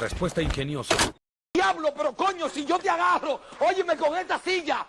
Respuesta ingeniosa. ¡Diablo, pero coño, si yo te agarro! ¡Óyeme con esta silla!